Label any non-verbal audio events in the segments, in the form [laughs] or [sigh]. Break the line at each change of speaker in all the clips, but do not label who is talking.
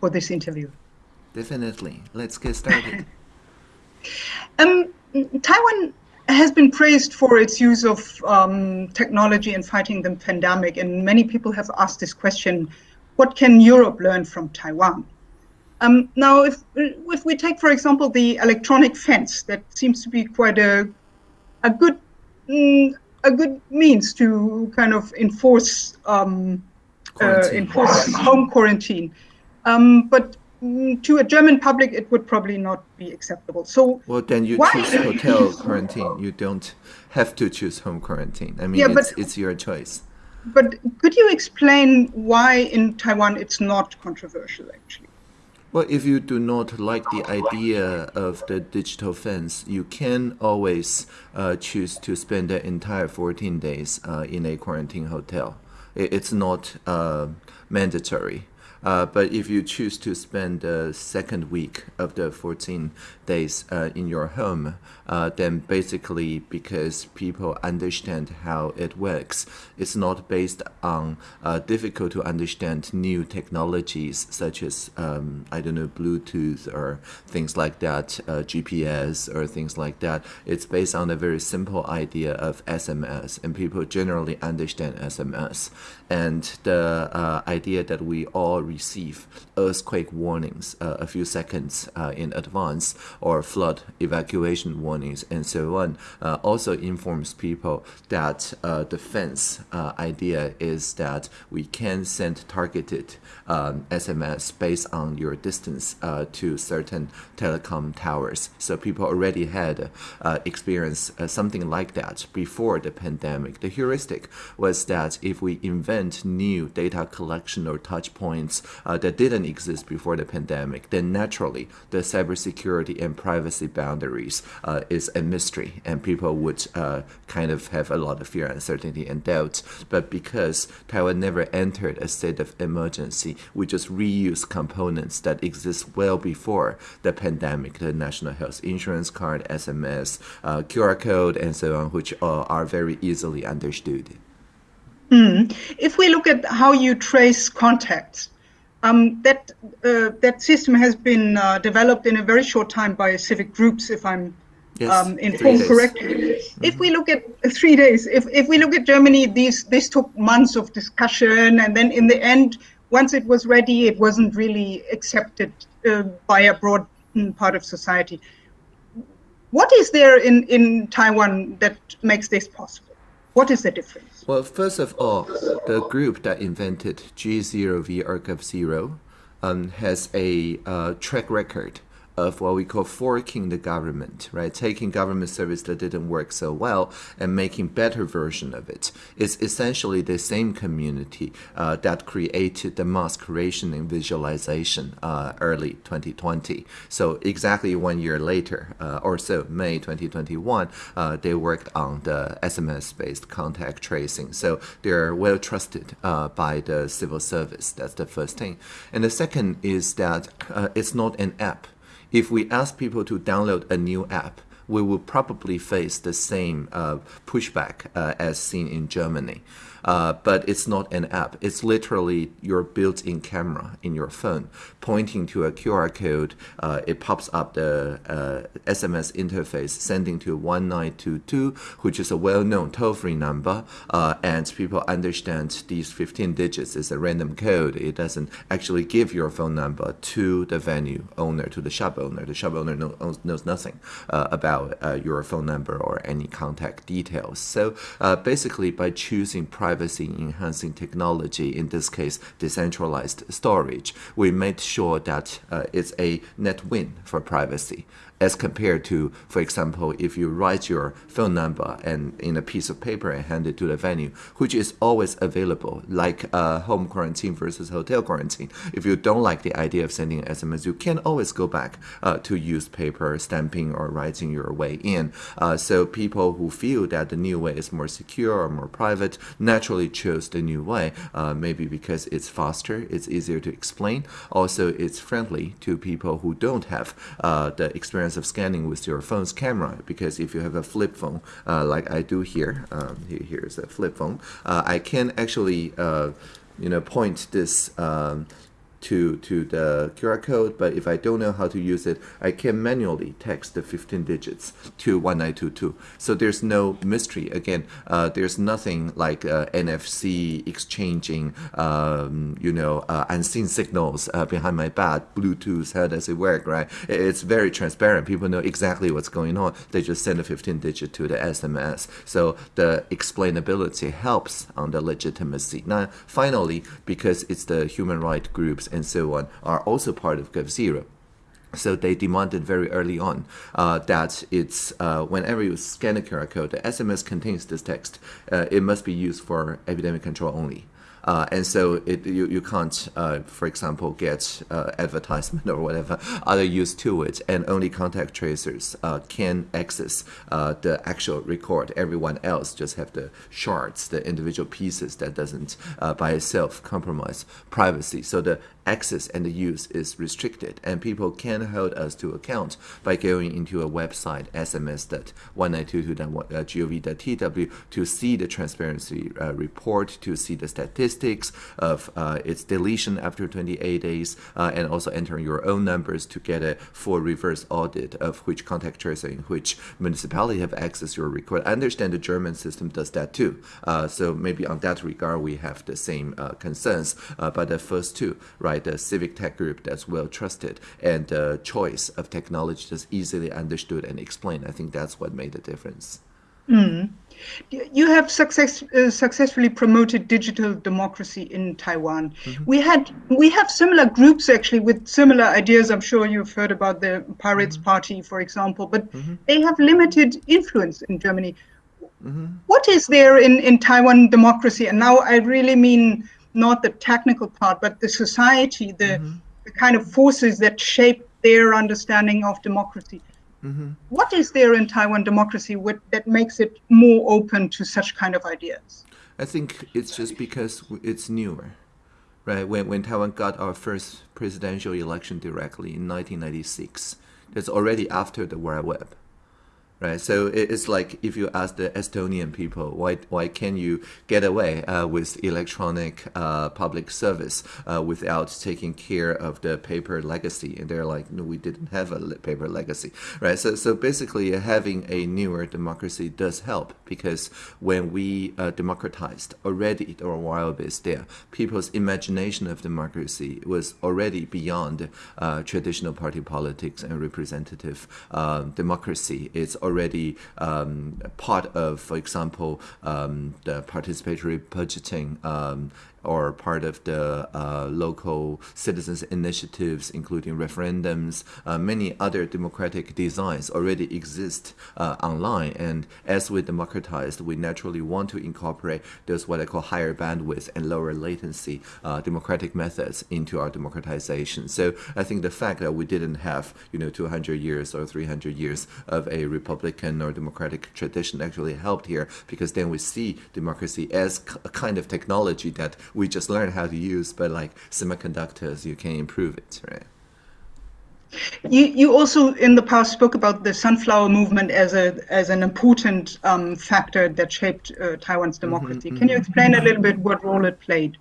for this interview.
Definitely. Let's get started. [laughs]
um, Taiwan has been praised for its use of um, technology in fighting the pandemic, and many people have asked this question: What can Europe learn from Taiwan? Um, now, if if we take, for example, the electronic fence, that seems to be quite a a good mm, a good means to kind of enforce um, uh, enforce home quarantine. Um, but mm, to a German public, it would probably not be acceptable. So,
well, then you why? choose hotel quarantine. You don't have to choose home quarantine. I mean, yeah, it's, but, it's your choice.
But could you explain why in Taiwan it's not controversial, actually?
Well, if you do not like the idea of the digital fence, you can always uh, choose to spend the entire 14 days uh, in a quarantine hotel. It's not uh, mandatory. Uh, but if you choose to spend the second week of the 14 days uh, in your home, uh, then basically because people understand how it works, it's not based on uh, difficult to understand new technologies such as, um, I don't know, Bluetooth or things like that, uh, GPS or things like that. It's based on a very simple idea of SMS, and people generally understand SMS. And the uh, idea that we all receive earthquake warnings uh, a few seconds in advance or flood evacuation warnings and so on uh, also informs people that uh, the fence uh, idea is that we can send targeted um, SMS based on your distance uh, to certain telecom towers. So people already had experienced something like that before the pandemic. The heuristic was that if we invent new data collection or touch points that didn't exist before the pandemic, then naturally the cybersecurity and privacy boundaries uh, is a mystery, and people would uh, kind of have a lot of fear, uncertainty, and doubt. But because Taiwan never entered a state of emergency, we just reuse components that exist well before the pandemic, the national health insurance card, SMS, uh, QR code, and so on, which are very easily understood.
Mm. If we look at how you trace contacts, um, that uh, that system has been uh, developed in a very short time by civic groups, if I'm yes, um, informed correctly. Mm-hmm. If we look at uh, three days, if, if we look at Germany, these this took months of discussion, and then in the end, once it was ready, it wasn't really accepted uh, by a broad mm, part of society. What is there in, in Taiwan that makes this possible? What is the difference?
Well, first of all, the group that invented G0V ARCIV 0 um, has a uh, track record of what we call forking the government, right? Taking government service that didn't work so well and making better version of it. It's essentially the same community uh, that created the mask creation and visualization uh, early 2020. So exactly one year later, uh, or so, May 2021, uh, they worked on the SMS-based contact tracing. So they're well trusted uh, by the civil service. That's the first thing. And the second is that uh, it's not an app if we ask people to download a new app, we will probably face the same uh, pushback uh, as seen in Germany uh, but it's not an app. It's literally your built-in camera in your phone pointing to a QR code. Uh, it pops up the SMS uh, interface sending to 1922, which is a well-known toll-free number, uh, and people understand these 15 digits is a random code. It doesn't actually give your phone number to the venue owner, to the shop owner. The shop owner knows, knows nothing uh, about your phone number or any contact details. So basically, by choosing privacy enhancing technology, in this case, decentralized storage, we made that uh, it's a net win for privacy as compared to, for example, if you write your phone number and in a piece of paper and hand it to the venue, which is always available, like uh, home quarantine versus hotel quarantine. If you don't like the idea of sending an SMS, you can always go back uh, to use paper stamping or writing your way in. Uh, so people who feel that the new way is more secure or more private naturally choose the new way, uh, maybe because it's faster, it's easier to explain. Also, it's friendly to people who don't have uh, the experience of scanning with your phone's camera because if you have a flip phone uh, like I do here, um, here here's a flip phone, uh, I can actually uh, you know point this um, to, to the QR code, but if I don't know how to use it, I can manually text the 15 digits to 1922. So there's no mystery. Again, uh, there's nothing like uh, NFC exchanging, um, you know, uh, unseen signals uh, behind my back, Bluetooth, how does it work, right? It's very transparent. People know exactly what's going on. They just send a 15 digit to the SMS. So the explainability helps on the legitimacy. Now, finally, because it's the human rights groups and so on are also part of GovZero. So they demanded very early on uh, that it's uh, whenever you scan a QR code, the SMS contains this text. Uh, it must be used for epidemic control only. Uh, and so it, you, you can't, uh, for example, get uh, advertisement [laughs] or whatever other use to it, and only contact tracers can access the actual record. Everyone else just have the shards, the individual pieces that doesn't by itself compromise privacy. So the access and the use is restricted, and people can hold us to account by going into a website sms.1922.gov.tw to see the transparency uh, report, to see the statistics of uh, its deletion after 28 days, uh, and also enter your own numbers to get a full reverse audit of which contact tracer in which municipality have access your record. I understand the German system does that too, uh, so maybe on that regard we have the same uh, concerns, uh, but the first two, right? The civic tech group that's well trusted and the choice of technology that's easily understood and explained. I think that's what made the difference.
Mm. You have success, uh, successfully promoted digital democracy in Taiwan. Mm-hmm. We had we have similar groups actually with similar ideas. I'm sure you've heard about the Pirates mm-hmm. Party, for example, but mm-hmm. they have limited influence in Germany. Mm-hmm. What is there in, in Taiwan democracy? And now I really mean not the technical part, but the society, the, mm-hmm. the kind of forces that shape their understanding of democracy. Mm-hmm. What is there in Taiwan democracy with, that makes it more open to such kind of ideas?
I think it's just because it's newer, right? When, when Taiwan got our first presidential election directly in 1996, that's already after the World Web right? So it's like if you ask the Estonian people, why why can you get away uh, with electronic uh, public service uh, without taking care of the paper legacy? And they're like, no, we didn't have a paper legacy, right? So so basically, having a newer democracy does help because when we uh, democratized already, there were wild bits there. People's imagination of democracy was already beyond uh, traditional party politics and representative uh, democracy. It's already um, part of, for example, um, the participatory budgeting um, or part of the uh, local citizens initiatives, including referendums. Uh, many other democratic designs already exist uh, online, and as we democratize, we naturally want to incorporate those what I call higher bandwidth and lower latency uh, democratic methods into our democratization. So I think the fact that we didn't have, you know, 200 years or 300 years of a republican or democratic tradition actually helped here because then we see democracy as a kind of technology that we just learn how to use, but like semiconductors, you can improve it, right?
You, you also in the past spoke about the sunflower movement as a as an important um, factor that shaped uh, Taiwan's mm-hmm, democracy. Mm-hmm, Can you explain a little bit what role it played?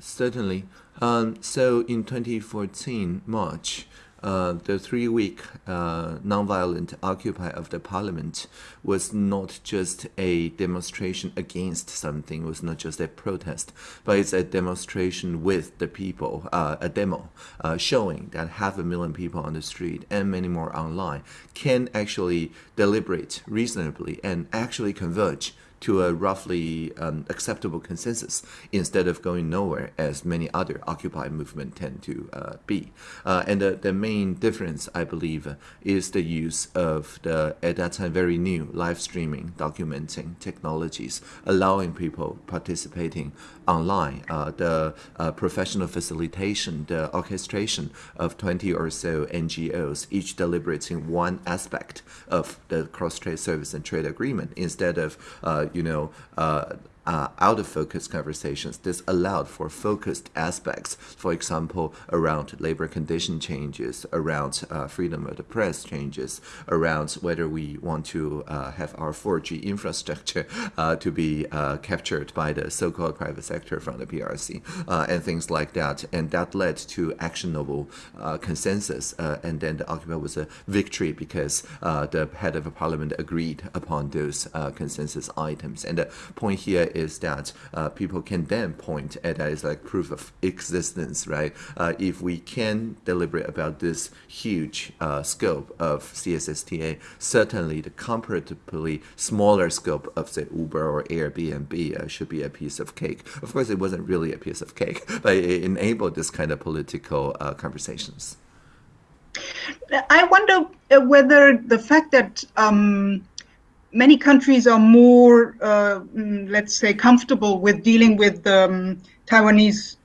Certainly. Um, so in 2014 March, uh, the three-week uh, nonviolent occupy of the parliament was not just a demonstration against something, was not just a protest, but it's a demonstration with the people, uh, a demo uh, showing that half a million people on the street and many more online can actually deliberate reasonably and actually converge to a roughly um, acceptable consensus instead of going nowhere as many other Occupy movement tend to uh, be. Uh, and the, the main difference, I believe, is the use of the, at that time, very new live streaming documenting technologies, allowing people participating online, uh, the uh, professional facilitation, the orchestration of 20 or so NGOs, each deliberating one aspect of the cross-strait service and trade agreement instead of uh, you know, uh, uh, out of focus conversations. This allowed for focused aspects, for example, around labor condition changes, around uh, freedom of the press changes, around whether we want to uh, have our 4G infrastructure uh, to be uh, captured by the so-called private sector from the PRC, uh, and things like that. And that led to actionable consensus. and then the Occupy was a victory because the head of parliament agreed upon those consensus items. And the point here is that uh, people can then point at that as like proof of existence, right? Uh, if we can deliberate about this huge uh, scope of CSSTA, certainly the comparatively smaller scope of say Uber or Airbnb uh, should be a piece of cake. Of course, it wasn't really a piece of cake, [laughs] but it enabled this kind of political uh, conversations.
I wonder uh, whether the fact that um, many countries are more, uh, mm, let's say, comfortable with dealing with um, Taiwanese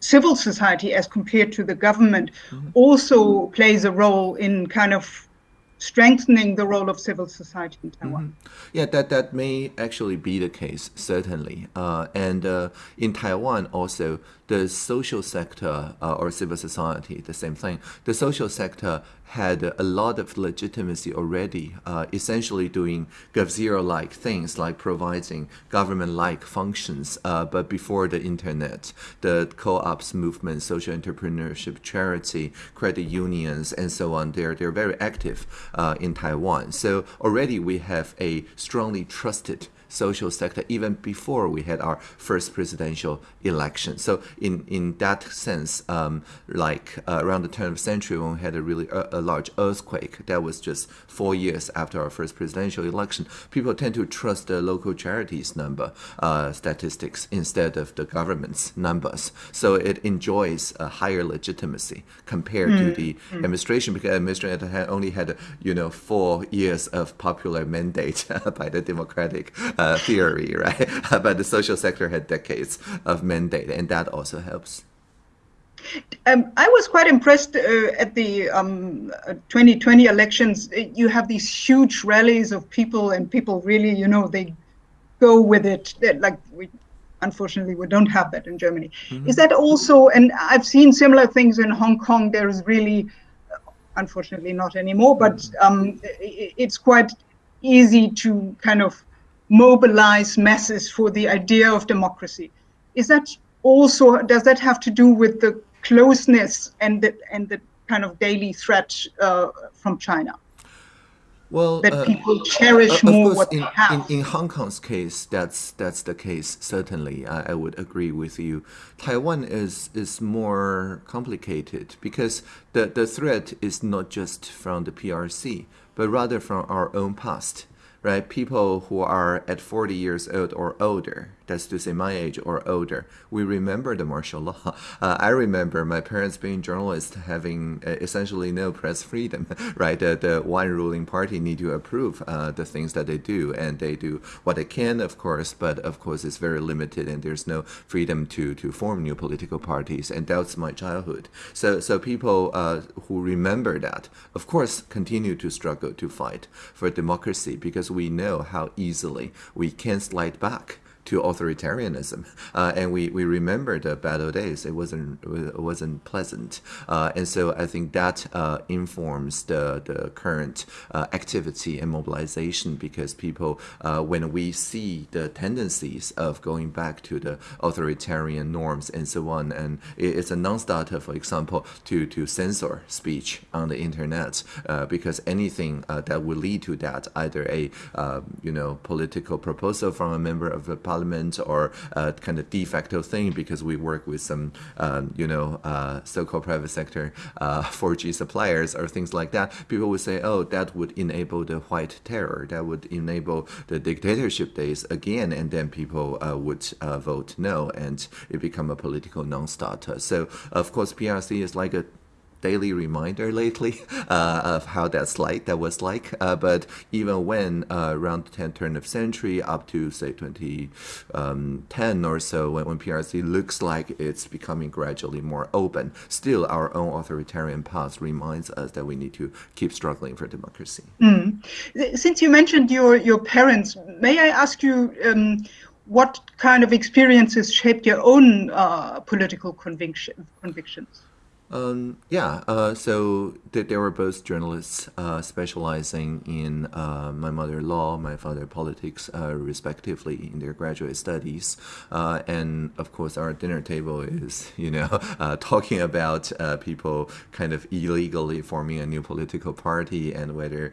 civil society as compared to the government mm-hmm. also plays a role in kind of strengthening the role of civil society in Taiwan. Mm-hmm.
Yeah, that, that may actually be the case, certainly. Uh, and uh, in Taiwan also, the social sector uh, or civil society, the same thing. The social sector had a lot of legitimacy already, uh, essentially doing GovZero-like things like providing government-like functions. Uh, but before the internet, the co-ops movement, social entrepreneurship, charity, credit unions, and so on, they're, they're very active Uh, in Taiwan. So already we have a strongly trusted social sector even before we had our first presidential election. So in in that sense, um, like uh, around the turn of the century when we had a really uh, a large earthquake, that was just four years after our first presidential election. People tend to trust the local charities number uh, statistics instead of the government's numbers. So it enjoys a higher legitimacy compared mm. to the mm. administration because the administration had only had you know four years of popular mandate [laughs] by the Democratic uh, theory, right? [laughs] but the social sector had decades of mandate, and that also helps.
Um, I was quite impressed uh, at the um, 2020 elections. You have these huge rallies of people, and people really, you know, they go with it. They're like we, unfortunately, we don't have that in Germany. Mm-hmm. Is that also? And I've seen similar things in Hong Kong. There's really, unfortunately, not anymore. But mm-hmm. um, it, it's quite easy to kind of mobilize masses for the idea of democracy. Is that also does that have to do with the closeness and the and the kind of daily threat uh, from China?
Well,
that uh, people cherish uh, more what
in,
they have.
In, in Hong Kong's case, that's that's the case. Certainly, I, I would agree with you. Taiwan is is more complicated because the the threat is not just from the PRC, but rather from our own past right? People who are at 40 years old or older, that's to say my age or older, we remember the martial law. Uh, I remember my parents being journalists having uh, essentially no press freedom, [laughs] right? The, the one ruling party need to approve uh, the things that they do, and they do what they can, of course, but of course it's very limited, and there's no freedom to, to form new political parties, and that's my childhood. So, so people uh, who remember that, of course, continue to struggle to fight for democracy because we know how easily we can slide back to authoritarianism. [laughs] Uh, and we, we remember the battle days. It wasn't it wasn't pleasant. Uh, and so I think that uh, informs the, the current uh, activity and mobilization because people, uh, when we see the tendencies of going back to the authoritarian norms and so on, and it's a non-starter, for example, to, to censor speech on the internet uh, because anything that would lead to that, either a you know political proposal from a member of the parliament or a kind of de facto thing because we work with some, um, you know, uh, so-called private sector uh, 4G suppliers or things like that, people would say, oh, that would enable the white terror, that would enable the dictatorship days again, and then people uh, would uh, vote no, and it become a political non-starter. So, of course, PRC is like a daily reminder lately [laughs] uh, of how that's like that was like uh, but even when uh, around the 10th turn of century up to say 2010 um, or so when, when PRC looks like it's becoming gradually more open still our own authoritarian past reminds us that we need to keep struggling for democracy
mm. since you mentioned your your parents may I ask you um, what kind of experiences shaped your own uh, political conviction, convictions?
Um, yeah, uh, so they, they, were both journalists uh, specializing in uh, my mother law, my father politics, uh, respectively, in their graduate studies. Uh, and of course, our dinner table is, you know, [laughs] uh, talking about people kind of illegally forming a new political party and whether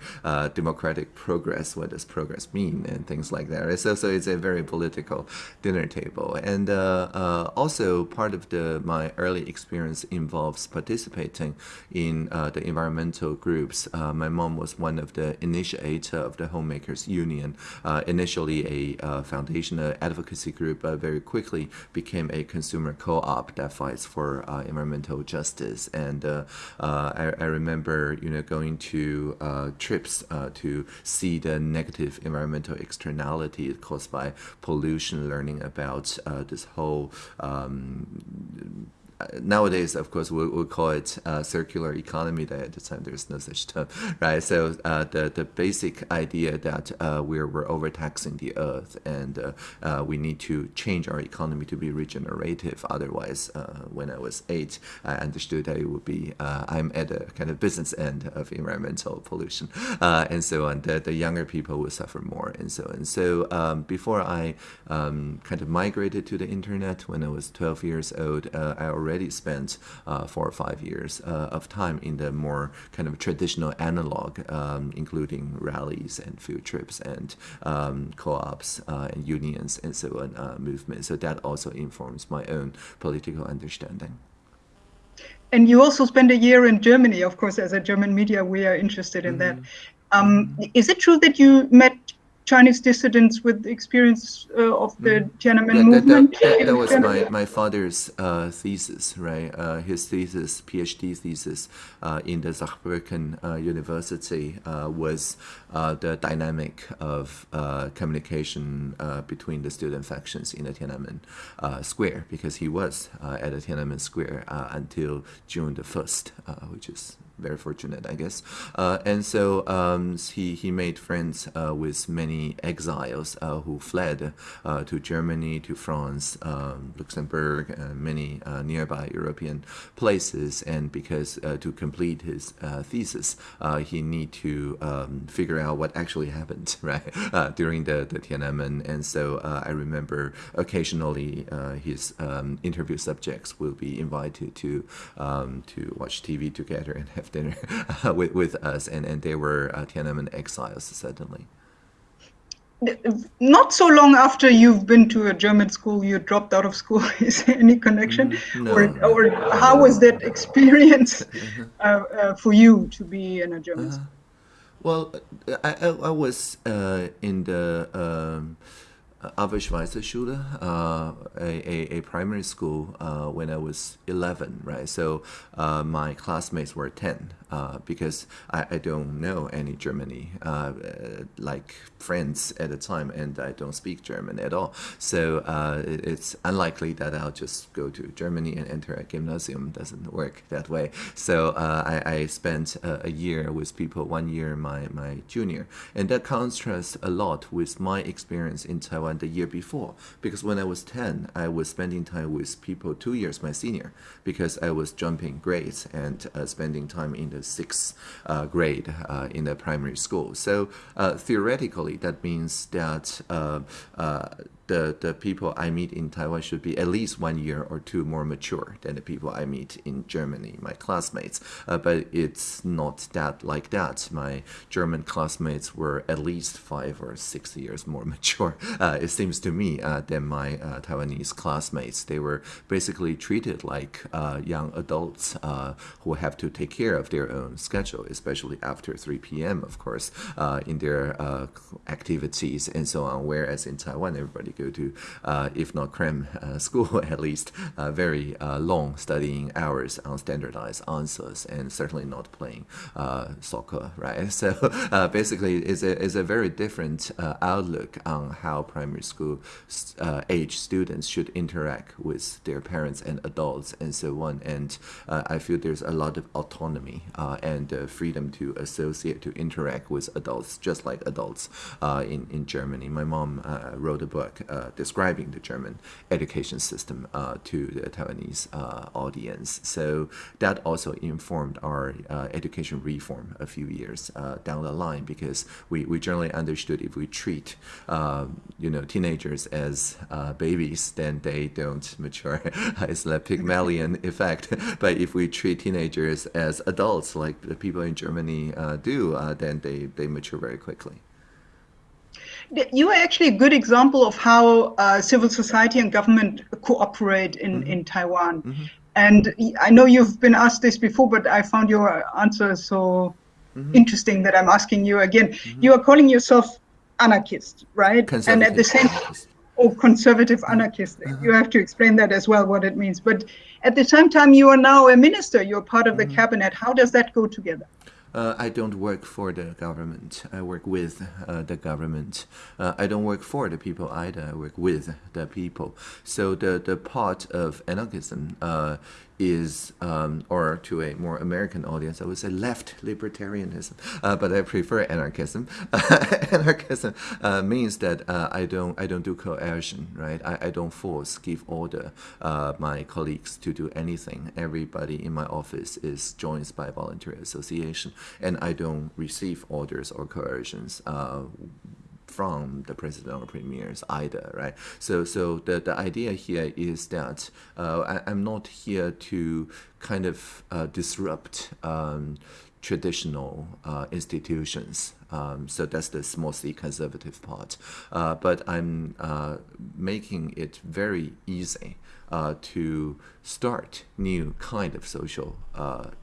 democratic progress, what does progress mean, and things like that. So, so it's a very political dinner table. And also, part of the my early experience involves participating in uh, the environmental groups. Uh, my mom was one of the initiator of the Homemakers Union, uh, initially a uh, foundation advocacy group, but very quickly became a consumer co-op that fights for uh, environmental justice. And uh, I, I, remember, you know, going to trips to see the negative environmental externality caused by pollution, learning about this whole um, nowadays, of course, we we'll call it uh, circular economy. That at the time there's no such term, [laughs] right? So uh, the the basic idea that uh, we're we're overtaxing the earth and uh, uh, we need to change our economy to be regenerative. Otherwise, uh, when I was eight, I understood that it would be I'm at a kind of business end of environmental pollution, and so on. The, the younger people will suffer more, and so on. So um, before I um, kind of migrated to the internet when I was 12 years old, I already spent uh, four or five years uh, of time in the more kind of traditional analog, um, including rallies and field trips and um, co-ops uh, and unions and so on uh, movements. So that also informs my own political understanding.
And you also spent a year in Germany, of course, as a German media, we are interested in mm -hmm. that. Um, is it true that you met Chinese dissidents with experience uh, of the mm. Tiananmen
that,
movement.
That, that, that was my, my father's uh, thesis, right? Uh, his thesis, PhD thesis uh, in the Saarbrücken uh, University uh, was the dynamic of communication between the student factions in the Tiananmen Square, because he was at the Tiananmen Square until June the 1st, which is very fortunate, I guess. Uh, and so um, he, he made friends uh, with many exiles uh, who fled uh, to Germany, to France, um, Luxembourg, many uh, nearby European places. And because uh, to complete his thesis, he need to um, figure out what actually happened, [laughs] right, during the, the Tiananmen. And so I remember occasionally his um, interview subjects will be invited to um, to watch TV together and have dinner [laughs] with, with us, and, and they were uh, Tiananmen exiles, certainly.
Not so long after you've been to a German school, you dropped out of school. [laughs] Is there any connection?
Mm, no,
or, or how was that [laughs] experience uh, uh, for you to be in a German uh-huh. school?
Well, I, I, I was uh, in the um, Schule, uh, a, a, a, primary school uh, when I was 11, right? So uh, my classmates were 10 uh, because I, I don't know any Germany uh, like friends at the time and I don't speak German at all. So uh, it, it's unlikely that I'll just go to Germany and enter a gymnasium. doesn't work that way. So I, I, spent a, a year with people, one year my, my junior. And that contrasts a lot with my experience in Taiwan the year before because when I was 10 I was spending time with people two years my senior because I was jumping grades and uh, spending time in the sixth uh, grade uh, in the primary school. So uh, theoretically that means that the, the people I meet in Taiwan should be at least one year or two more mature than the people I meet in Germany, my classmates. Uh, but it's not that like that. My German classmates were at least five or six years more [laughs] mature, uh, it seems to me, uh, than my uh, Taiwanese classmates. They were basically treated like uh, young adults uh, who have to take care of their own schedule, especially after 3 p.m., of course, in their activities and so on. Whereas in Taiwan, everybody go to, uh, if not cram [laughs] uh, school, [laughs] at least uh, very uh, long studying hours on standardized answers, and certainly not playing uh, soccer, right? [laughs] So uh, basically, it's a, it's a very different outlook on how primary school age students should interact with their parents and adults and so on. And I feel there's a lot of autonomy and freedom to associate, to interact with adults, just like adults in, in Germany. My mom wrote a book uh, describing the German education system uh, to the Taiwanese uh, audience. So that also informed our uh, education reform a few years uh, down the line because we, we generally understood if we treat um, you know teenagers as babies, then they don't mature. [laughs] it's the Pygmalion effect. [laughs] but if we treat teenagers as adults, like the people in Germany do, then they, they mature very quickly
you are actually a good example of how uh, civil society and government cooperate in, mm-hmm. in Taiwan. Mm-hmm. And I know you've been asked this before, but I found your answer so mm-hmm. interesting that I'm asking you again. Mm-hmm. You are calling yourself anarchist, right? And at the same or conservative mm-hmm. anarchist. You have to explain that as well, what it means. But at the same time, you are now a minister. You're part of the mm-hmm. cabinet. How does that go together?
Uh, I don't work for the government. I work with uh, the government. Uh, I don't work for the people either. I work with the people. So the, the part of anarchism uh, is, um, or to a more American audience, I would say left libertarianism, uh, but I prefer anarchism. [laughs] anarchism uh, means that uh, I don't I don't do coercion, right? I, I don't force, give order uh, my colleagues to do anything. Everybody in my office is joined by voluntary association, and I don't receive orders or coercions uh, from the president or premiers either, right? So, so the, the idea here is that uh, I, am not here to kind of uh, disrupt um, traditional uh, institutions. Um, so that's the mostly conservative part. Uh, but I'm uh, making it very easy uh, to start new kind of social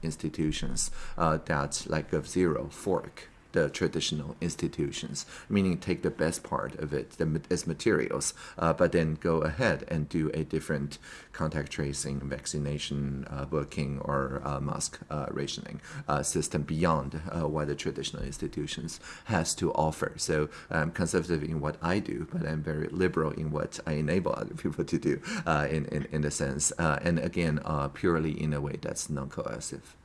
institutions that like of zero fork the traditional institutions, meaning take the best part of it the, as materials, uh, but then go ahead and do a different contact tracing, vaccination, uh, booking, or uh, mask uh, rationing uh, system beyond uh, what the traditional institutions has to offer. So I'm conservative in what I do, but I'm very liberal in what I enable other [laughs] people to do in, in, in the sense, and again, purely in a way that's non-coercive.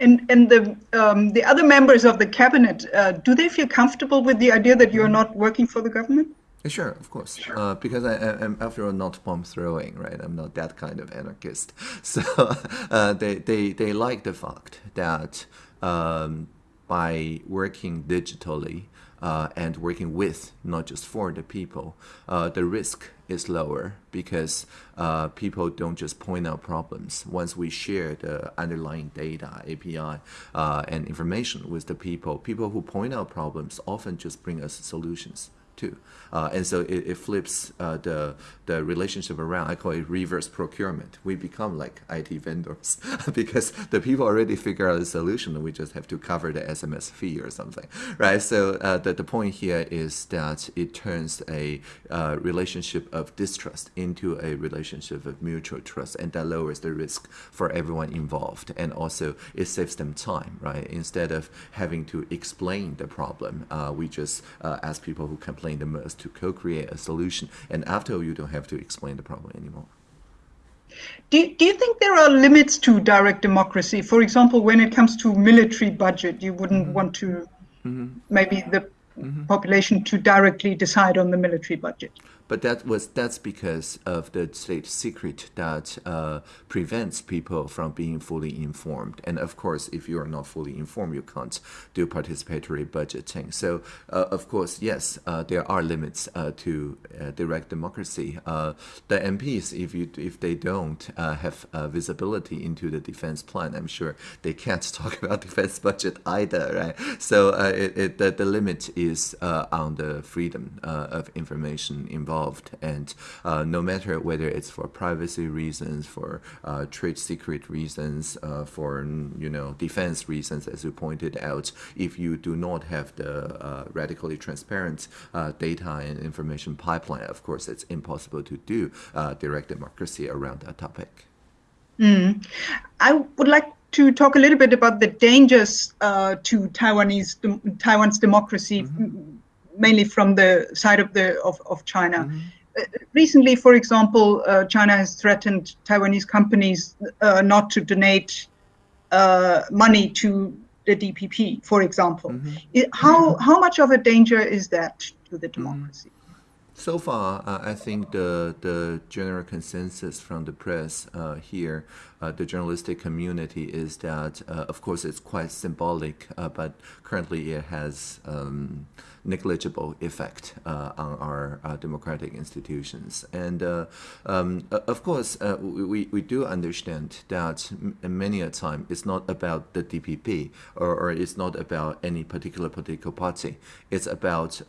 And and the um, the other members of the cabinet, uh, do they feel comfortable with the idea that you are not working for the government?
Sure, of course. Sure. Uh, because I, am, after all, not bomb throwing, right? I'm not that kind of anarchist. [laughs] So uh, they, they, they like the fact that um, by working digitally, uh, and working with, not just for the people, uh, the risk is lower because uh, people don't just point out problems. Once we share the underlying data, API, uh, and information with the people, people who point out problems often just bring us solutions too. Uh, and so it, it flips uh, the the relationship around. I call it reverse procurement. We become like IT vendors [laughs] because the people already figure out a solution, we just have to cover the SMS fee or something, right? So uh, the the point here is that it turns a uh, relationship of distrust into a relationship of mutual trust, and that lowers the risk for everyone involved, and also it saves them time, right? Instead of having to explain the problem, uh, we just uh, ask people who complain the most to co-create a solution. And after you don't have to explain the problem anymore.
Do, do you think there are limits to direct democracy? For example, when it comes to military budget, you wouldn't mm -hmm. want to mm -hmm. maybe the mm -hmm. population to directly decide on the military budget.
But that was that's because of the state secret that uh, prevents people from being fully informed. And of course, if you are not fully informed, you can't do participatory budgeting. So uh, of course, yes, uh, there are limits uh, to uh, direct democracy. Uh, the MPs, if you if they don't have visibility into the defense plan, I'm sure they can't [laughs] talk about defense budget either, right? So it, it, the, the limit is on the freedom of information involved involved. And uh, no matter whether it's for privacy reasons, for uh, trade secret reasons, uh, for you know defense reasons, as you pointed out, if you do not have the uh, radically transparent uh, data and information pipeline, of course, it's impossible to do uh, direct democracy around that topic.
Mm. I would like to talk a little bit about the dangers uh, to Taiwanese Taiwan's democracy, mm -hmm mainly from the side of the of, of China. Mm -hmm. Uh, recently, for example, uh, China has threatened Taiwanese companies uh, not to donate uh, money to the DPP, for example. Mm -hmm. It, how how much of a danger is that to the democracy?
So far, uh, I think the the general consensus from the press uh, here, uh, the journalistic community, is that uh, of course it's quite symbolic, uh, but currently it has. Um, negligible effect uh, on our uh, democratic institutions. And um, of course, we, we do understand that many a time it's not about the DPP or, or it's not about any particular political party. It's about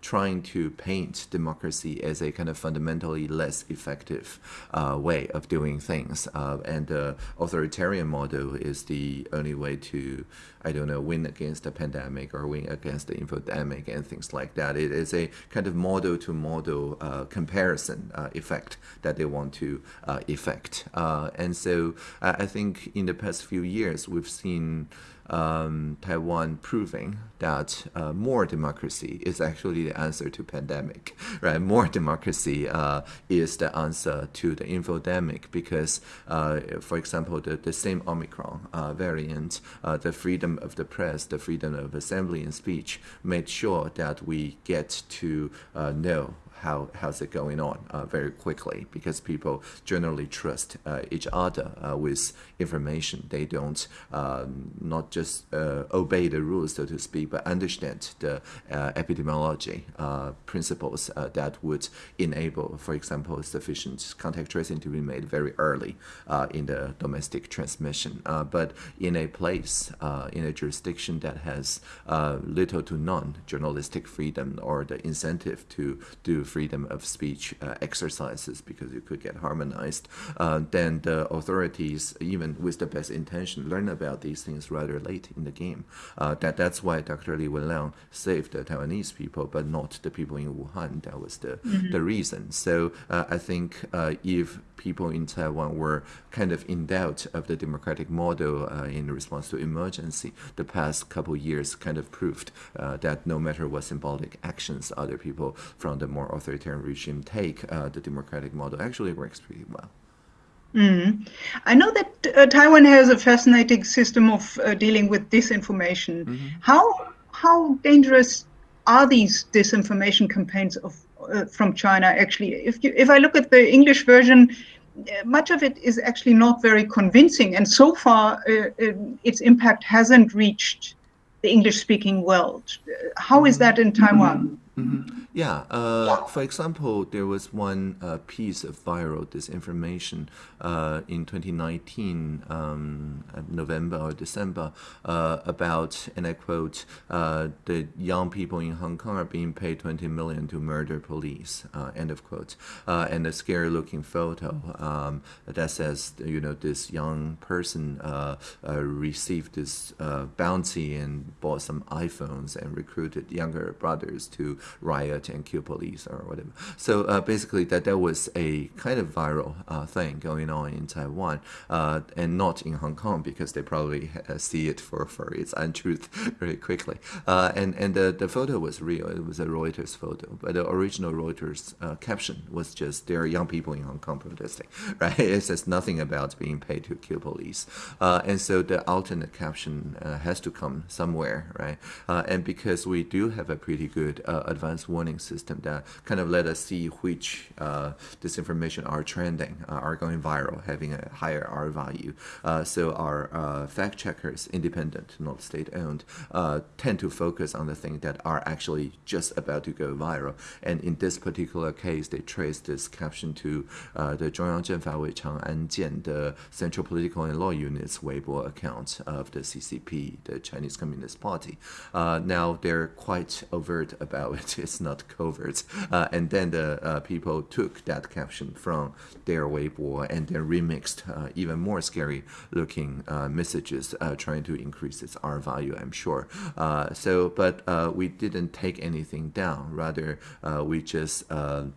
trying to paint democracy as a kind of fundamentally less effective way of doing things. And the authoritarian model is the only way to, I don't know, win against the pandemic or win against the infodemic and things like that. It is a kind of model to model uh, comparison uh, effect that they want to uh, effect. And so I think in the past few years, we've seen um, Taiwan proving that uh, more democracy is actually the answer to pandemic, [laughs] right? More democracy uh, is the answer to the infodemic because, uh, for example, the, the same Omicron uh, variant, uh, the freedom of the press, the freedom of assembly and speech made sure that we get to uh, know how how's it going on uh, very quickly because people generally trust uh, each other uh, with information. They don't um, not just uh, obey the rules, so to speak, but understand the uh, epidemiology uh, principles that would enable, for example, sufficient contact tracing to be made very early in the domestic transmission. but in a place, in a jurisdiction that has little to none journalistic freedom or the incentive to do freedom of speech uh, exercises because you could get harmonized, uh, then the authorities, even with the best intention, learn about these things rather late in the game. Uh, that that's why Dr. Li Wenliang saved the Taiwanese people, but not the people in Wuhan. That was the mm-hmm. the reason. So uh, I think uh, if people in Taiwan were kind of in doubt of the democratic model uh, in response to emergency, the past couple years kind of proved that no matter what symbolic actions other people from the more authoritarian regime take, uh, the democratic model actually works pretty well.
Mm. I know that uh, Taiwan has a fascinating system of uh, dealing with disinformation. Mm -hmm. How how dangerous are these disinformation campaigns of uh, from China? Actually, if you, if I look at the English version, uh, much of it is actually not very convincing, and so far uh, its impact hasn't reached the English-speaking world. How is that in Taiwan? Mm -hmm.
Mm-hmm. Yeah. Uh, for example, there was one uh, piece of viral disinformation uh, in 2019, um, November or December, uh, about, and I quote, uh, the young people in Hong Kong are being paid 20 million to murder police, uh, end of quote. and a scary looking photo um, that says, you know, this young person received this bounty and bought some iPhones and recruited younger brothers to riot and kill police or whatever. So uh, basically, that there was a kind of viral uh, thing going on in Taiwan, uh, and not in Hong Kong because they probably uh, see it for, for its untruth [laughs] very quickly. Uh, and and the, the photo was real. It was a Reuters photo, but the original Reuters uh, caption was just there are young people in Hong Kong protesting. [laughs] Right? It says nothing about being paid to kill police. and so the alternate caption has to come somewhere, right? and because we do have a pretty good advanced warning system that kind of let us see which uh, disinformation are trending, uh, are going viral, having a higher R value. Uh, so our uh, fact checkers, independent, not state-owned, uh, tend to focus on the things that are actually just about to go viral. And in this particular case, they traced this caption to uh, the 中央政法委长安剑, the Central Political and Law Unit's Weibo account of the CCP, the Chinese Communist Party. now they're quite overt about it. [laughs] It's not covert. Uh, and then the uh, people took that caption from their Weibo and then remixed uh, even more scary looking uh, messages, uh, trying to increase its R value, I'm sure. So, but we didn't take anything down. Rather, we just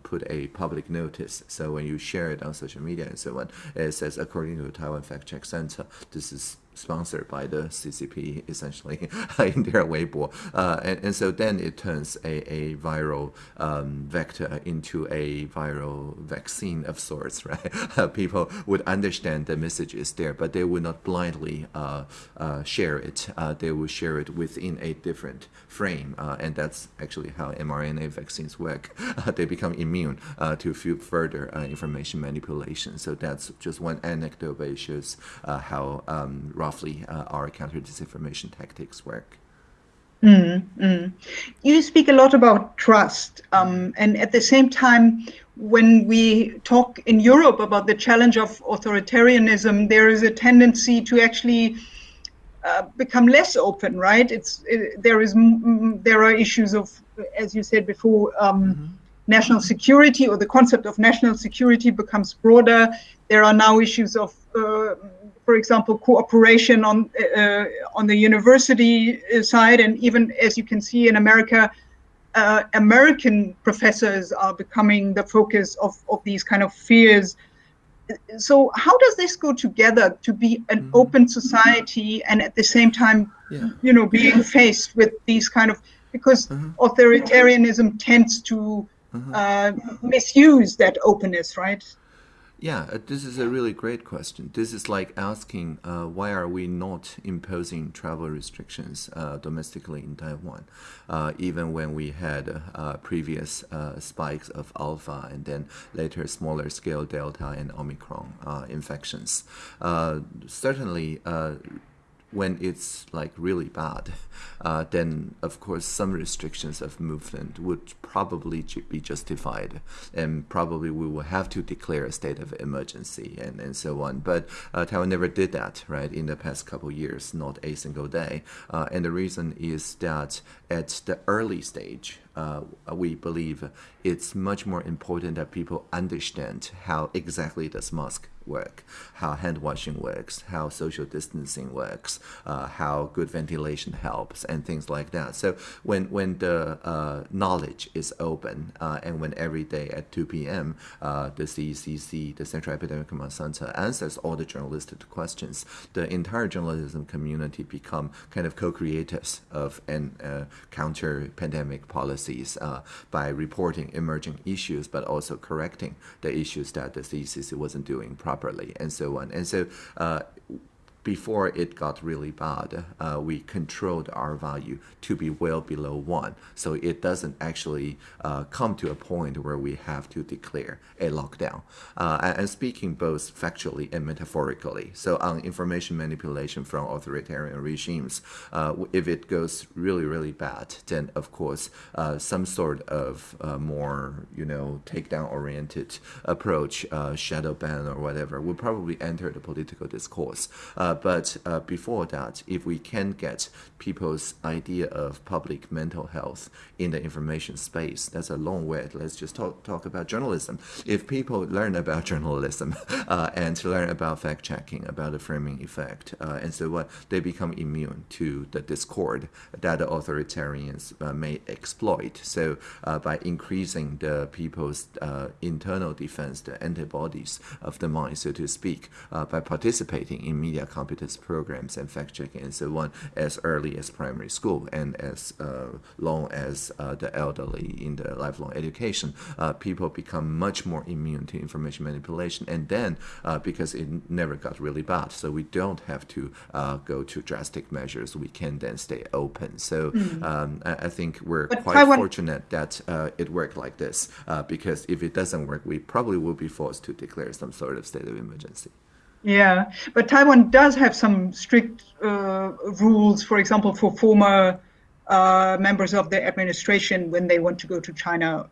put a public notice. So when you share it on social media and so on, it says, according to the Taiwan Fact Check Center, this is sponsored by the CCP essentially [laughs] in their Weibo. Uh, and, and so then it turns a, a viral um, vector into a viral vaccine of sorts, [laughs] right? [laughs] People would understand the message is there, but they would not blindly uh, uh share it. Uh, they will share it within a different frame. Uh, and that's actually how mRNA vaccines work. they become immune to few further information manipulation. So that's just one anecdote, but it shows how um, roughly uh, our counter disinformation tactics work.
Mm, mm. You speak a lot about trust, um, and at the same time, when we talk in Europe about the challenge of authoritarianism, there is a tendency to actually uh, become less open, right? It's it, there is there are issues of, as you said before, um, mm -hmm. national security or the concept of national security becomes broader. There are now issues of uh, for example, cooperation on uh, on the university side, and even as you can see in America, uh, American professors are becoming the focus of, of these kind of fears. So how does this go together to be an mm open society and at the same time, yeah. you know, being faced with these kind of because -hmm. authoritarianism tends to mm -hmm. uh, misuse that openness, right?
Yeah, uh, this is a really great question. This is like asking uh, why are we not imposing travel restrictions uh, domestically in Taiwan, uh, even when we had uh, previous uh, spikes of alpha and then later smaller scale delta and omicron infections. certainly when it's like really bad, uh, then of course some restrictions of movement would probably be justified, and probably we will have to declare a state of emergency and, and so on. But uh, Taiwan never did that, right? In the past couple years, not a single day, uh, and the reason is that at the early stage, uh, we believe it's much more important that people understand how exactly does mask work, how hand washing works, how social distancing works, uh, how good ventilation helps, and things like that. So when when the uh, knowledge is open, uh, and when every day at 2 p.m. Uh, the CECC, the Central Epidemic Command Center, answers all the journalistic questions, the entire journalism community become kind of co-creators of an uh, counter-pandemic policies uh, by reporting emerging issues, but also correcting the issues that the CECC wasn't doing properly properly and so on. And so uh, before it got really bad, uh, we controlled our value to be well below one. So it doesn't actually uh, come to a point where we have to declare a lockdown. Uh, and speaking both factually and metaphorically. So on information manipulation from authoritarian regimes, uh, if it goes really, really bad, then of course uh, some sort of uh, more, you know, takedown oriented approach, shadow ban or whatever, will probably enter the political discourse. Uh, but uh, before that, if we can get people's idea of public mental health in the information space, that's a long way. Let's just talk, talk about journalism. If people learn about [laughs] journalism uh, and learn about fact checking, about the framing effect, uh, and so what, they become immune to the discord that the authoritarians uh, may exploit. So uh, by increasing the people's internal defense, the antibodies of the mind, so to speak, by participating in media competence programs and fact checking and so on as early as primary school and as uh, long as uh, the elderly in the lifelong education, uh, people become much more immune to information manipulation. And then uh, because it never got really bad, so we don't have to uh, go to drastic measures, we can then stay open. So mm. um, I, I, think we're but quite fortunate that uh, it worked like this because if it doesn't work, we probably will be forced to declare some sort of state of emergency.
Yeah, but Taiwan does have some strict uh, rules, for example, for former uh, members of the administration when they want to go to China.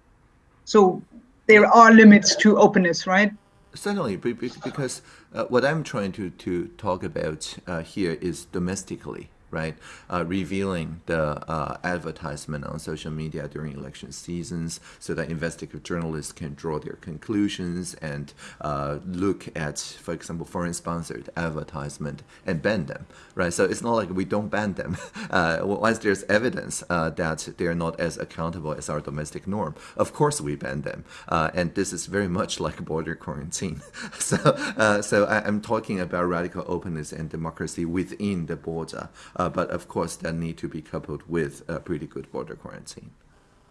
So there are limits to openness, right?
Certainly, because uh, what I'm trying to, to talk about uh, here is domestically right? Uh, revealing the uh, advertisement on social media during election seasons so that investigative journalists can draw their conclusions and uh, look at, for example, foreign sponsored advertisement and ban them, right? So it's not like we don't ban them. [laughs] Uh, once there's evidence uh, that they're not as accountable as our domestic norm, of course we ban them. Uh, and this is very much like border quarantine. [laughs] so, so I, am talking about radical openness and democracy within the border. Uh, but of course, that need to be coupled with a pretty good border quarantine.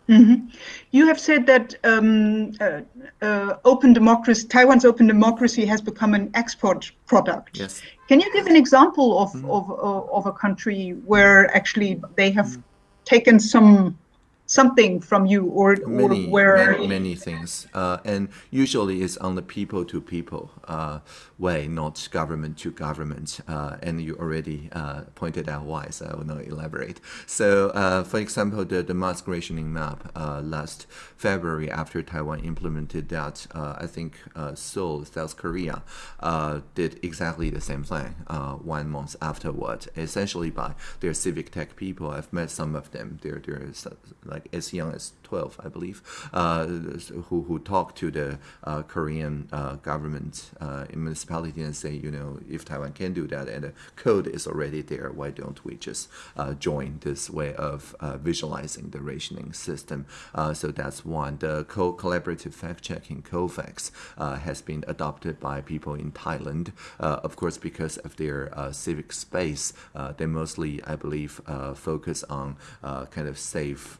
Mm-hmm. You have said that um, uh, uh, open democracy, Taiwan's open democracy has become an export product.
Yes.
Can you give an example of, mm-hmm. of, uh, of a country where actually they have mm-hmm. taken some something from you or,
many,
or where
many, many things. Uh, and usually it's on the people to people uh, way not government to government. Uh, and you already uh, pointed out why so i will not elaborate. So uh, for example the, the mask rationing map uh, last february after taiwan implemented that i think seoul south korea did exactly the same thing one month afterward essentially by their civic tech people. I've met some of them. They're, they're like like as young as 12, I believe, uh, who, who talk to the uh, Korean uh, government uh, municipality and say, you know, if Taiwan can do that and the code is already there, why don't we just uh, join this way of uh, visualizing the rationing system? so that's one. The co collaborative fact checking, Cofacts, has been adopted by people in Thailand, of course, because of their civic space. they mostly, I believe, focus on kind of safe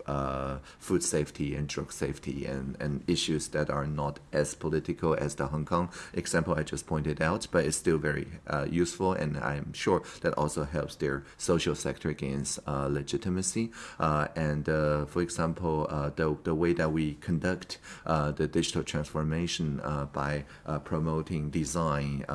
food safety and drug safety and, and issues that are not as political as the Hong Kong example I just pointed out, but it's still very uh, useful and I'm sure that also helps their social sector gains uh, legitimacy. Uh, and uh, for example, uh, the, the way that we conduct uh, the digital transformation by promoting design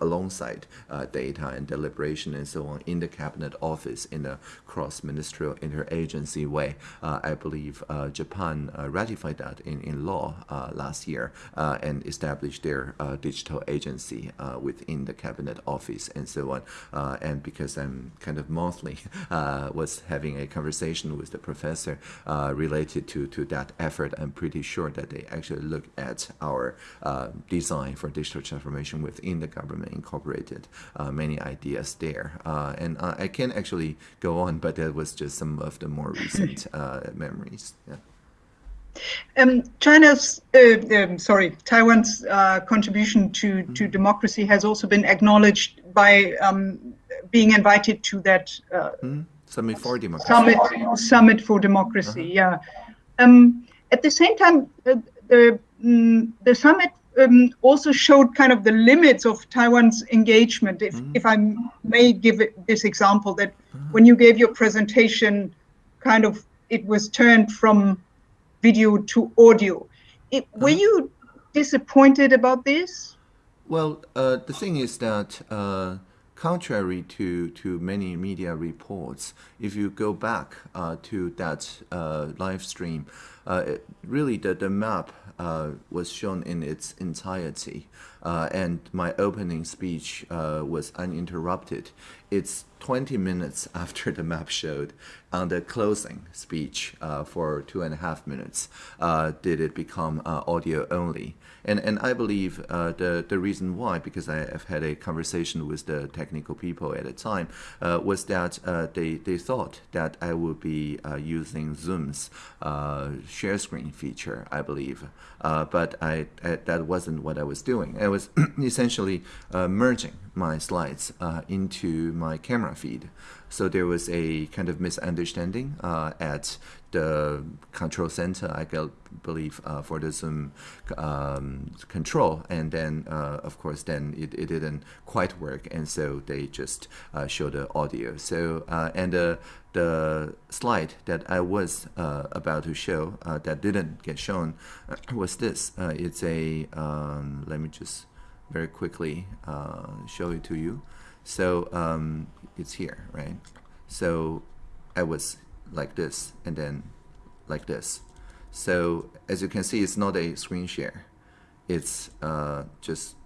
alongside data and deliberation and so on in the cabinet office in a cross-ministerial interagency way, I believe uh, Japan uh, ratified that in, in law uh, last year uh, and established their uh, digital agency uh, within the cabinet office and so on. and because I'm kind of monthly [laughs] was having a conversation with the professor related to, to that effort, I'm pretty sure that they actually look at our design for digital transformation within the government, incorporated many ideas there. and I can actually go on, but that was just some of the more recent [coughs] memories. Yeah.
Um, China's, uh, um, sorry, Taiwan's uh, contribution to, mm-hmm. to democracy has also been acknowledged by um, being invited to that uh,
mm-hmm. Summit for Democracy.
Summit, Summit for Democracy, uh-huh. yeah. Um, at the same time, uh, the, um, the summit um, also showed kind of the limits of Taiwan's engagement. If, mm-hmm. if I may give this example, that uh-huh. when you gave your presentation, kind of it was turned from video to audio. It, were uh-huh. you disappointed about this?
Well, uh, the thing is that uh, contrary to, to many media reports, if you go back uh, to that uh, live stream, uh, it, really the, the map uh, was shown in its entirety. Uh, and my opening speech uh, was uninterrupted. It's 20 minutes [laughs] after the map showed on the closing speech uh, for two and a half minutes uh, did it become uh, audio only. And, and I believe uh, the, the reason why, because I have had a conversation with the technical people at the time, was that they, they thought that I would be using Zoom's share screen feature, I believe. but I, I, that wasn't what I was doing. I was [clears throat] essentially uh, merging my slides uh, into my camera feed. So there was a kind of misunderstanding uh, at the control center, I believe, uh, for the Zoom um, control. And then, uh, of course, then it, it didn't quite work. And so they just uh, showed the audio. So, uh, and the, the slide that I was about to show that didn't get shown was this. it's a, um, let me just very quickly uh, show it to you. So um, it's here, right? So I was like this and then like this. So as you can see, it's not a screen share. It's uh, just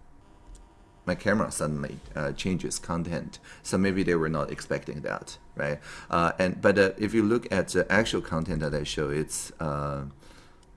my camera suddenly uh, changes content. So maybe they were not expecting that, right? Uh, and but uh, if you look at the actual content that I show, it's uh,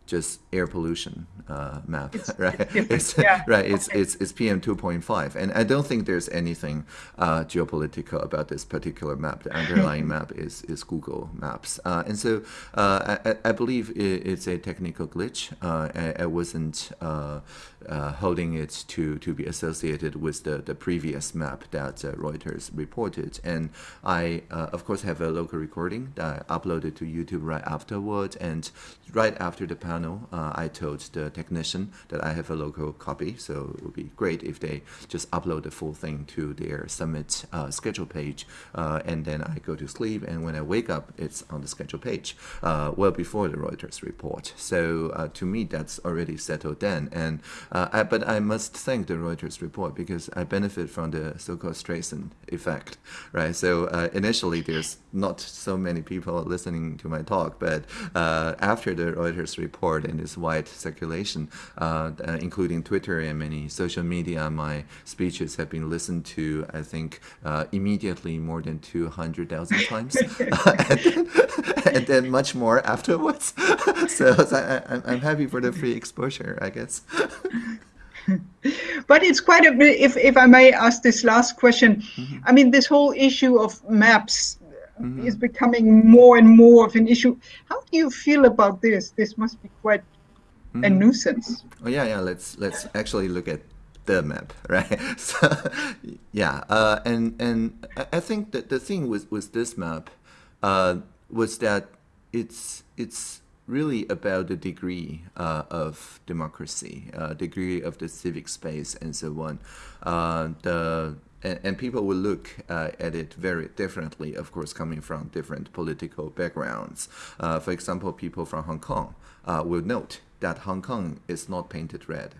just air pollution uh, map,
It's [laughs]
right? It's,
yeah, [laughs]
right. It's it's it's PM two point five, and I don't think there's anything uh, geopolitical about this particular map. The underlying [laughs] map is is Google Maps, uh, and so uh, I, I- believe i it's a technical glitch. Uh, I, I wasn't uh, uh, holding it to to be associated with the the previous map that uh, Reuters reported, and I uh, of course have a local recording that I uploaded to YouTube right afterwards, and right after the panel, uh, I told the technician that I have a local copy, so it would be great if they just upload the full thing to their summit uh, schedule page, uh, and then I go to sleep, and when I wake up, it's on the schedule page, uh, well before the Reuters report. So uh, to me, that's already settled then, and I, but I must thank the Reuters report because I benefit from the so-called Streisand effect, right? So initially, there's not so many people listening to my talk, but uh, after the Reuters report and its wide circulation, uh, uh, including Twitter and many social media, my speeches have been listened to, I think, uh, immediately more than 200,000 [laughs] times, [laughs] and, then, and then much more afterwards. [laughs] so, so I, I'm- happy for the free exposure, I guess.
But it's quite a bit, if, if I may ask this last question, I mean, this whole issue of maps is becoming more and more of an issue. How do you feel about this? This must be quite a nuisance.
Oh yeah, yeah. Let's let's actually look at the map, [laughs] right? So, yeah, uh, and and I- I think that the thing with with this map uh, was that it's it's really about the degree uh, of democracy, uh, degree of the civic space, and so on. Uh, the and, and people will look uh, at it very differently, of course, coming from different political backgrounds. Uh, for example, people from Hong Kong uh, will note that Hong Kong is not painted red.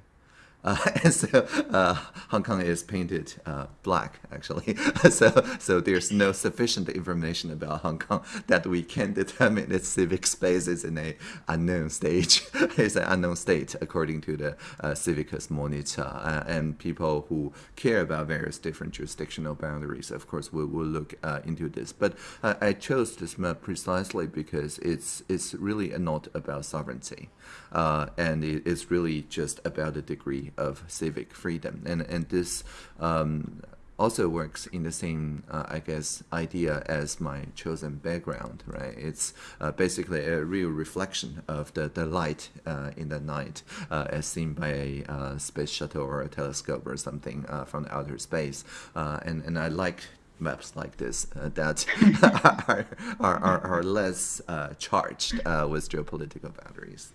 Uh, [laughs] and so uh, Hong Kong is painted uh, black, actually. [laughs] so, so there's no sufficient information about Hong Kong that we can [laughs] determine its civic space is in a unknown stage. it's an unknown state, according to the uh, Civicus Monitor. Uh, and people who care about various different jurisdictional boundaries, of course, will, will look uh, into this. But I chose this map precisely because it's it's really not about sovereignty, and it, it's really just about the degree of civic freedom. And and this. Um, also works in the same, uh, I guess, idea as my chosen background, right? It's uh, basically a real reflection of the, the light uh, in the night uh, as seen by a uh, space shuttle or a telescope or something uh, from outer space. And, and I like maps like this uh, that [laughs] are, are, are, are less uh, charged uh, with geopolitical boundaries.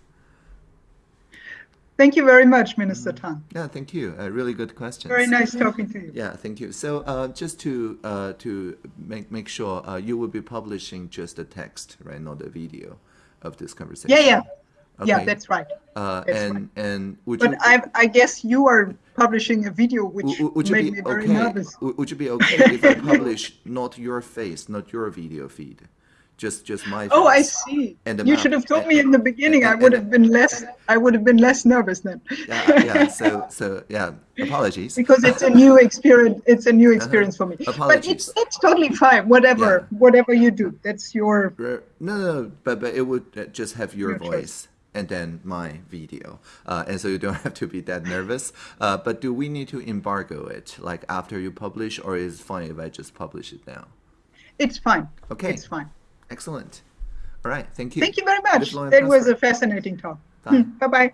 Thank you very much, Minister Tang.
Yeah, thank you. Uh, really good questions.
Very nice talking to you.
Yeah, thank you. So uh, just to uh, to make make sure, uh, you will be publishing just the text, right, not the video of this conversation.
Yeah, yeah. Yeah, that's right.
Uh,
that's
and and would you
But I, I guess you are publishing a video which
would you
made
be
me very
okay?
nervous.
Would you be okay if I publish not your face, not your video feed, just just my?
Oh, I see.
And
You
map.
should have told
And-
me in the beginning. I
and-
would
and-
have been less. I would have been less nervous then.
Yeah, yeah. [laughs] So so yeah. Apologies.
because it's a new experience. It's a new experience for me. But
Uh-huh.
It's it's totally fine. Whatever
Yeah.
whatever you do, that's your.
No, no, but but it would uh, just have your
Your choice.
voice and then my video, uh, and so you don't [laughs] have to be that nervous. Uh, but do we need to embargo it, like after you publish, or is it fine if I just publish it now?
It's fine.
Okay.
It's fine.
Excellent. All right, thank you.
Thank you very much. That was a fascinating talk.
Bye.
Bye bye.